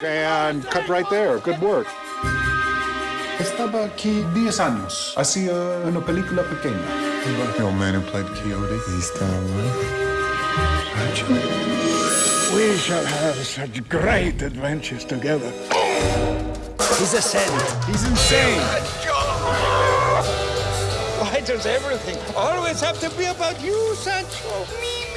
And cut right there. Good work. Estaba aquí 10 años. Hacía una película pequeña. The old man who played Quixote. He's still alive. We shall have such great adventures together. He's a saint. He's insane. Why does everything always have to be about you, Sancho? Me,